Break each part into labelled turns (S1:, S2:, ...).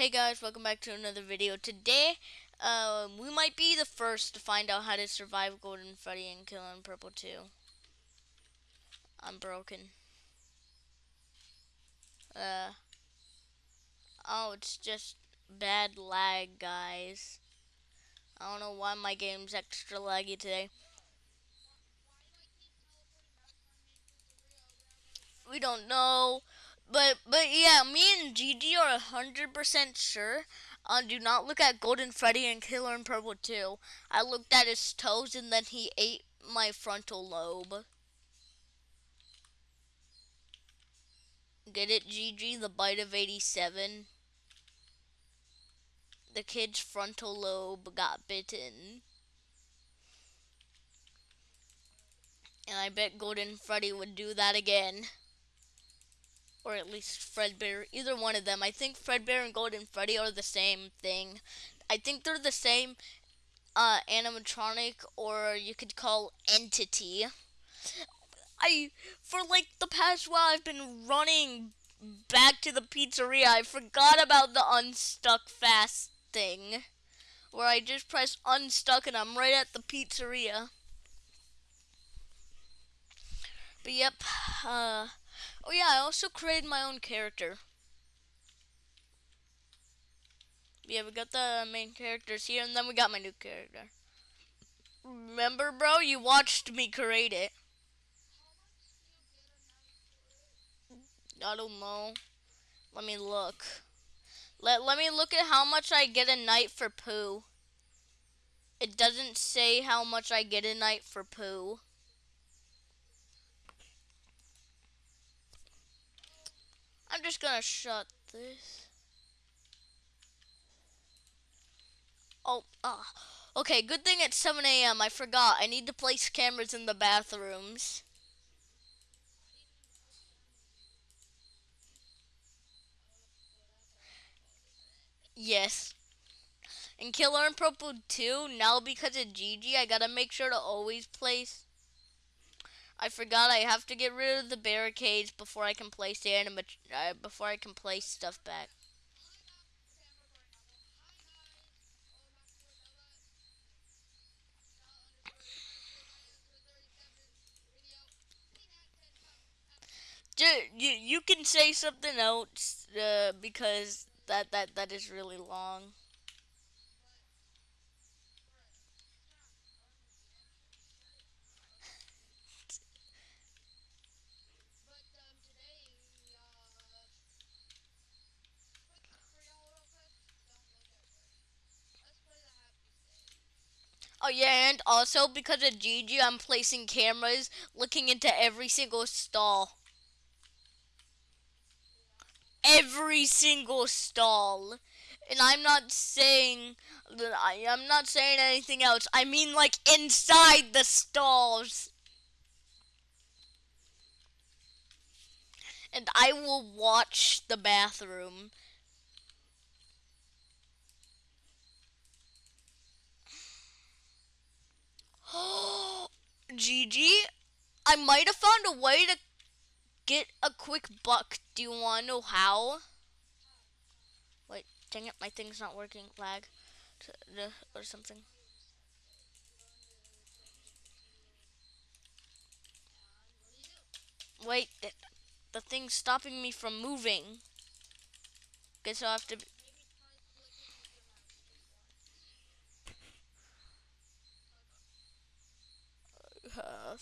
S1: Hey guys, welcome back to another video. Today, uh, we might be the first to find out how to survive Golden Freddy and Kill Killing Purple 2. I'm broken. Uh, oh, it's just bad lag, guys. I don't know why my game's extra laggy today. We don't know. But but yeah, me and Gigi are hundred percent sure. Uh, do not look at Golden Freddy and Killer in Purple 2. I looked at his toes and then he ate my frontal lobe. Get it, Gigi? The bite of 87. The kid's frontal lobe got bitten. And I bet Golden Freddy would do that again or at least Fredbear, either one of them. I think Fredbear and Golden Freddy are the same thing. I think they're the same uh, animatronic, or you could call entity. I, for like the past while, I've been running back to the pizzeria. I forgot about the unstuck fast thing, where I just press unstuck and I'm right at the pizzeria. But yep, uh, Oh yeah, I also created my own character. Yeah, we got the main characters here, and then we got my new character. Remember, bro? You watched me create it. I don't know. Let me look. Let, let me look at how much I get a night for poo. It doesn't say how much I get a night for poo. I'm just gonna shut this. Oh, ah. Okay, good thing it's 7 a.m. I forgot. I need to place cameras in the bathrooms. Yes. And Killer in Purple 2, now because of Gigi, I gotta make sure to always place I forgot I have to get rid of the barricades before I can place the anima uh, before I can place stuff back. you you can say something else uh, because that that that is really long. Yeah, and also because of Gigi, I'm placing cameras looking into every single stall. Every single stall. And I'm not saying that I, I'm not saying anything else. I mean like inside the stalls. And I will watch the bathroom. GG, I might have found a way to get a quick buck. Do you want to know how? Wait, dang it, my thing's not working. Lag or something. Wait, the thing's stopping me from moving. Guess I'll have to have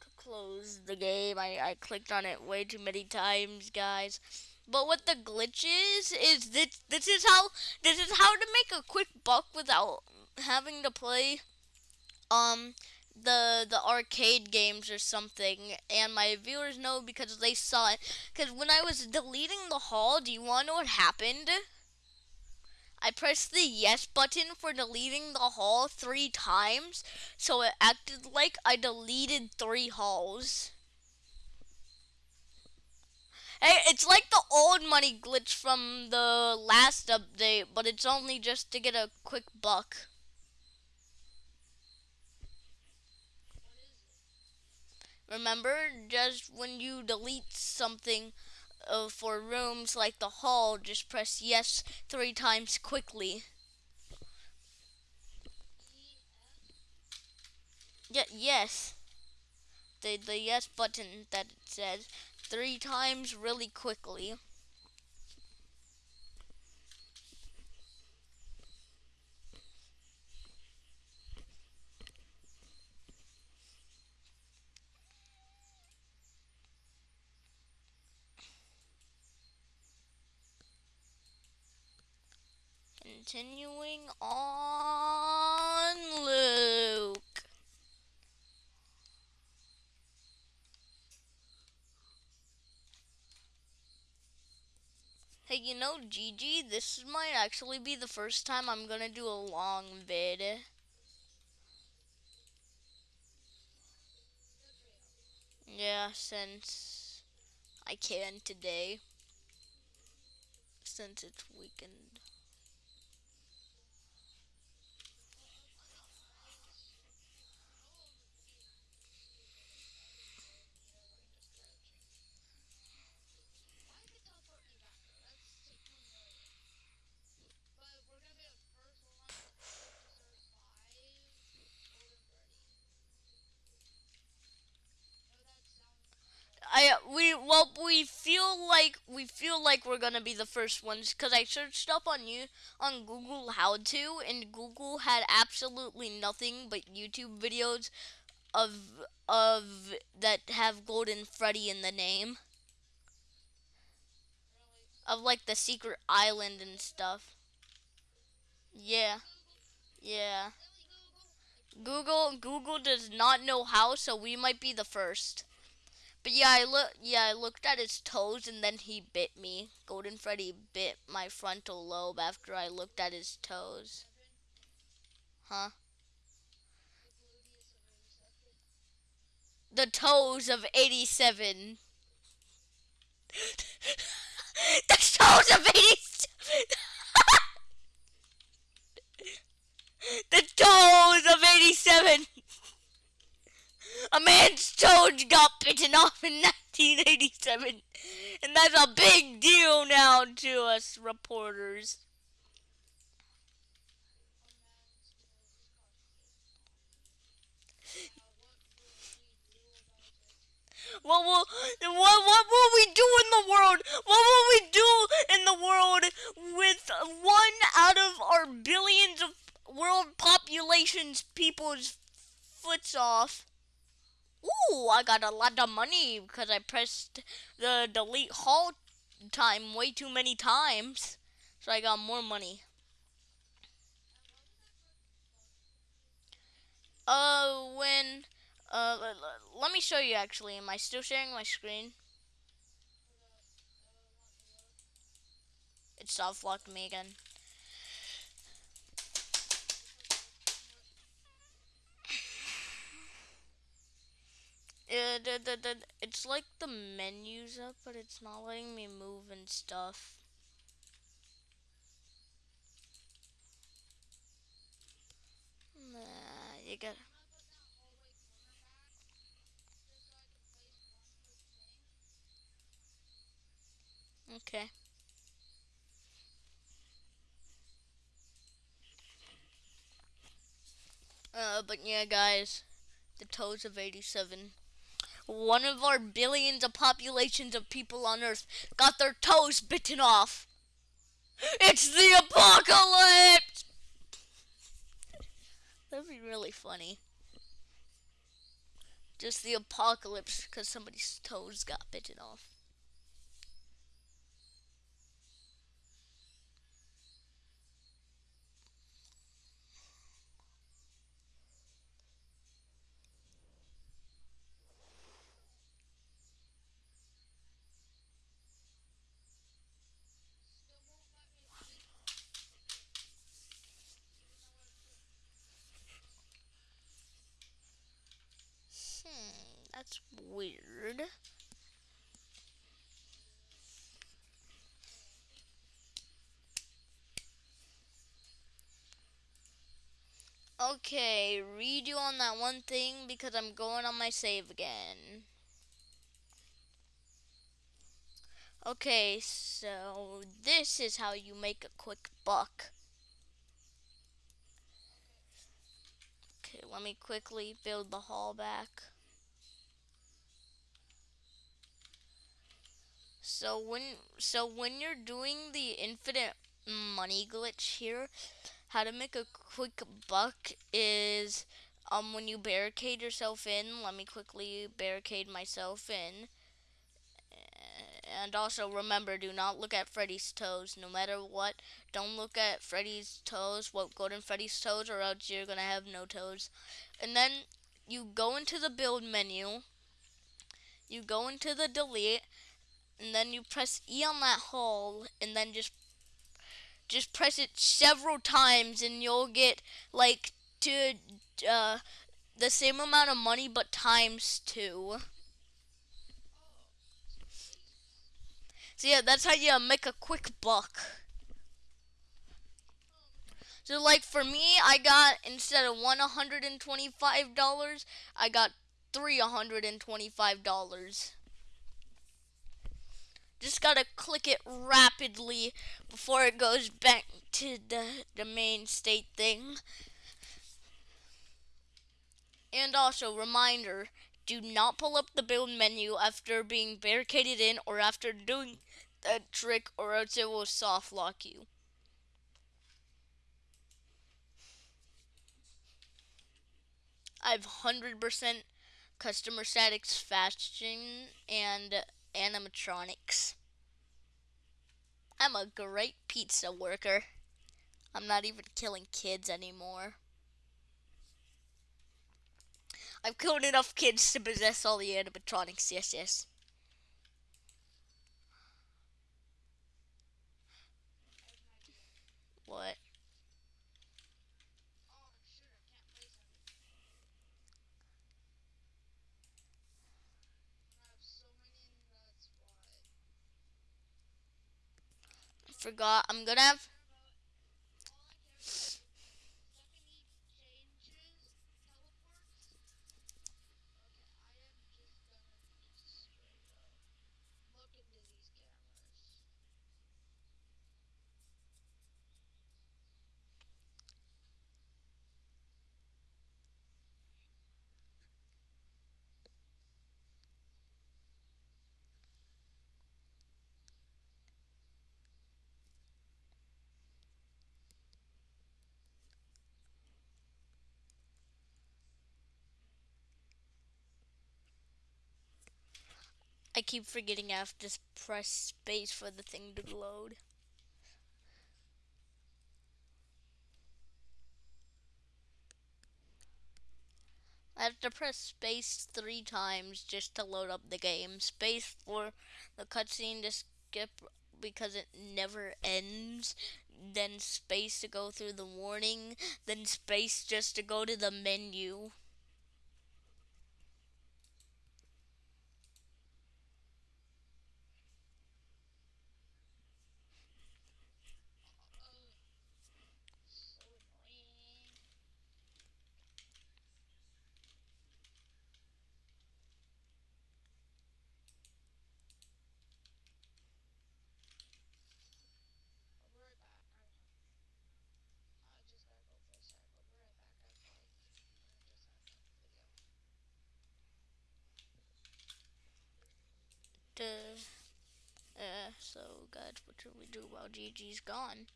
S1: to close the game. I, I clicked on it way too many times, guys. But what the glitch is, is this, this is how, this is how to make a quick buck without having to play, um, the the arcade games or something and my viewers know because they saw it because when I was deleting the hall do you want to know what happened I pressed the yes button for deleting the hall three times, so it acted like I deleted three halls. Hey, it's like the old money glitch from the last update, but it's only just to get a quick buck. Remember, just when you delete something, uh, for rooms like the hall, just press yes three times quickly. Yeah, yes. The the yes button that it says three times really quickly. Continuing on, Luke. Hey, you know, Gigi, this might actually be the first time I'm gonna do a long vid. Yeah, since I can today. Since it's weekend. I we well we feel like we feel like we're gonna be the first ones because I searched up on you on Google how to and Google had absolutely nothing but YouTube videos of of that have Golden Freddy in the name of like the secret island and stuff. Yeah, yeah. Google Google does not know how, so we might be the first. But yeah, I look. Yeah, I looked at his toes, and then he bit me. Golden Freddy bit my frontal lobe after I looked at his toes. Huh? The toes of eighty-seven. the toes of eighty-seven. the toes of eighty-seven. A man's toes got bitten off in 1987, and that's a big deal now to us reporters. What will what what will we do in the world? What will we do in the world with one out of our billions of world populations people's foots off? Ooh, I got a lot of money because I pressed the delete hall time way too many times. So I got more money. Uh, when, uh, let me show you actually. Am I still sharing my screen? It soft locked me again. Uh, it's like the menu's up, but it's not letting me move and stuff. Nah, you got. Okay. Uh, but yeah, guys, the toes of 87 one of our billions of populations of people on Earth got their toes bitten off. It's the apocalypse! That'd be really funny. Just the apocalypse because somebody's toes got bitten off. That's weird. Okay, redo on that one thing because I'm going on my save again. Okay, so this is how you make a quick buck. Okay, let me quickly build the hall back. So when so when you're doing the infinite money glitch here, how to make a quick buck is um when you barricade yourself in. Let me quickly barricade myself in. And also remember, do not look at Freddy's toes. No matter what, don't look at Freddy's toes. What Golden Freddy's toes, or else you're gonna have no toes. And then you go into the build menu. You go into the delete, and then you press E on that hole, and then just just press it several times, and you'll get like to uh, the same amount of money, but times two. So yeah, that's how you make a quick buck. So like for me, I got instead of one hundred and twenty-five dollars, I got three hundred and twenty-five dollars. Just gotta click it rapidly before it goes back to the, the main state thing. And also, reminder, do not pull up the build menu after being barricaded in or after doing that trick or else it will soft lock you. I've 100% customer satisfaction and animatronics. I'm a great pizza worker. I'm not even killing kids anymore. I've killed enough kids to possess all the animatronics, yes, yes. What? Forgot. I'm gonna have. I keep forgetting I have to press space for the thing to load. I have to press space three times just to load up the game. Space for the cutscene to skip because it never ends. Then space to go through the warning. Then space just to go to the menu. Uh, so guys, what should we do while Gigi's gone?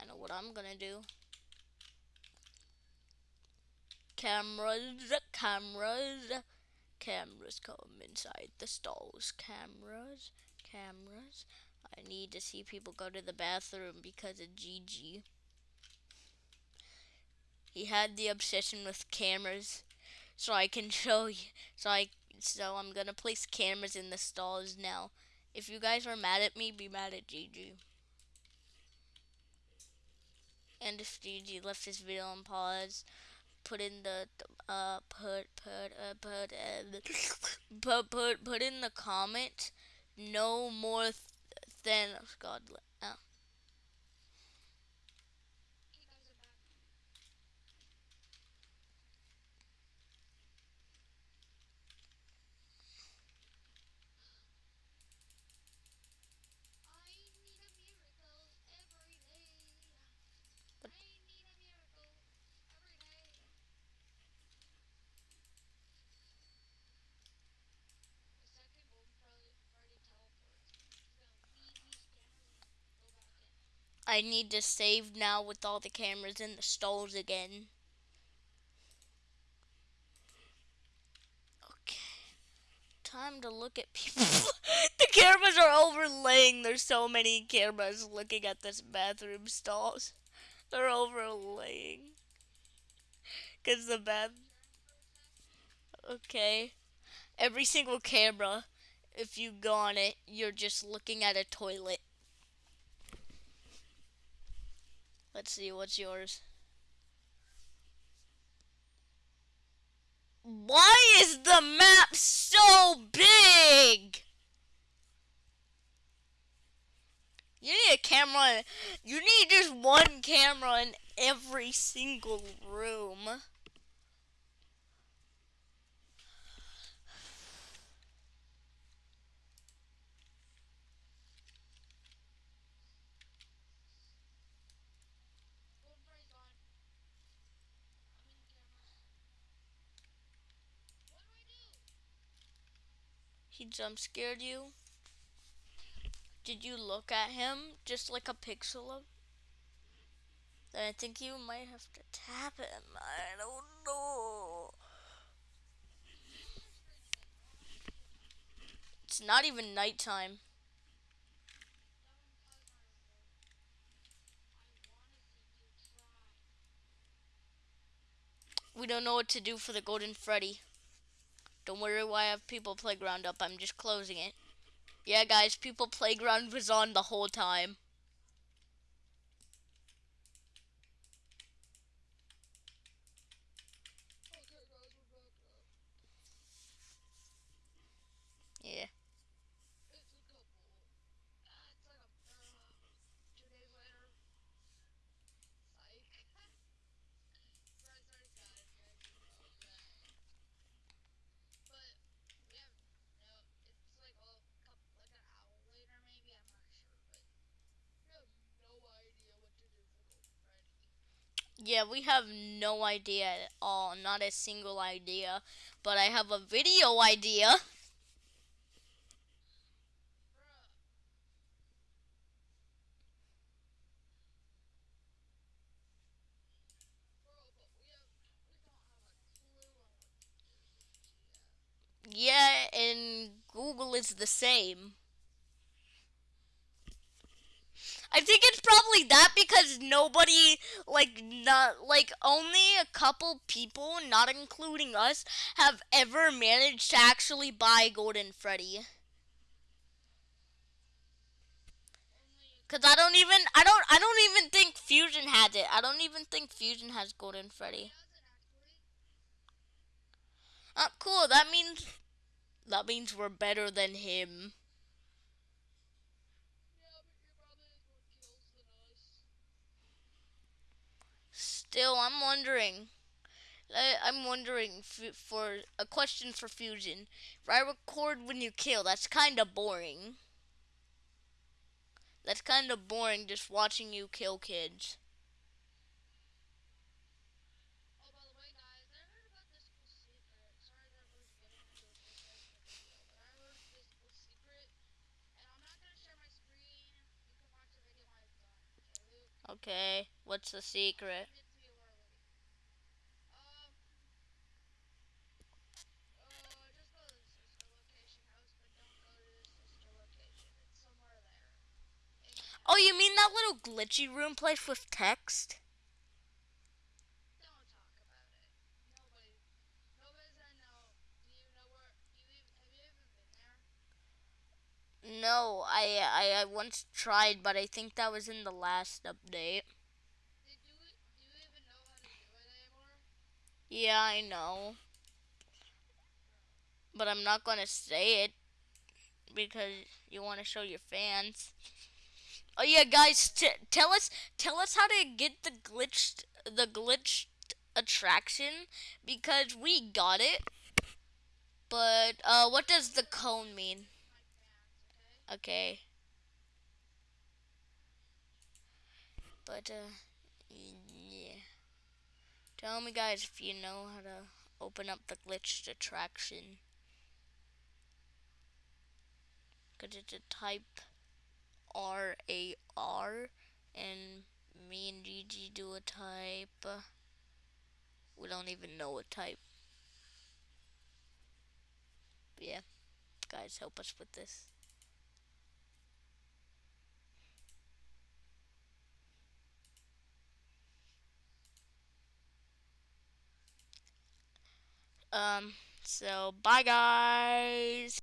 S1: I know what I'm gonna do. Cameras, cameras, cameras come inside the stalls. Cameras, cameras. I need to see people go to the bathroom because of Gigi. He had the obsession with cameras, so I can show you. So I so I'm gonna place cameras in the stalls now. If you guys are mad at me, be mad at Gigi. And if Gigi left this video on pause, put in the uh put put uh, put uh, put put put in the comment no more th than God. Uh, I need to save now with all the cameras in the stalls again. Okay. Time to look at people. the cameras are overlaying. There's so many cameras looking at this bathroom stalls. They're overlaying. Cause the bath. Okay. Every single camera, if you go on it, you're just looking at a toilet. Let's see, what's yours? Why is the map so big? You need a camera. You need just one camera in every single room. He jump scared you? Did you look at him just like a pixel of? Then I think you might have to tap him. I don't know. It's not even nighttime. We don't know what to do for the Golden Freddy. Don't worry why I have People Playground up. I'm just closing it. Yeah, guys, People Playground was on the whole time. Yeah. Yeah, we have no idea at all. Not a single idea. But I have a video idea. Yeah, and Google is the same. I think it's probably that because nobody, like, not, like, only a couple people, not including us, have ever managed to actually buy Golden Freddy. Cause I don't even, I don't, I don't even think Fusion has it. I don't even think Fusion has Golden Freddy. Oh, cool. That means, that means we're better than him. Still, I'm wondering. I'm wondering for a question for Fusion. If I record when you kill, that's kind of boring. That's kind of boring just watching you kill kids. Okay, what's the secret? Oh, you mean that little glitchy room place with text? No, I, I I once tried, but I think that was in the last update. Yeah, I know. But I'm not gonna say it because you want to show your fans. Oh yeah, guys, tell us tell us how to get the glitched the glitched attraction because we got it. But uh, what does the cone mean? Okay. But uh, yeah. Tell me guys if you know how to open up the glitched attraction. Cause it's a type R A R and me and Gigi do a type. We don't even know a type. But yeah, guys, help us with this. Um, so bye guys.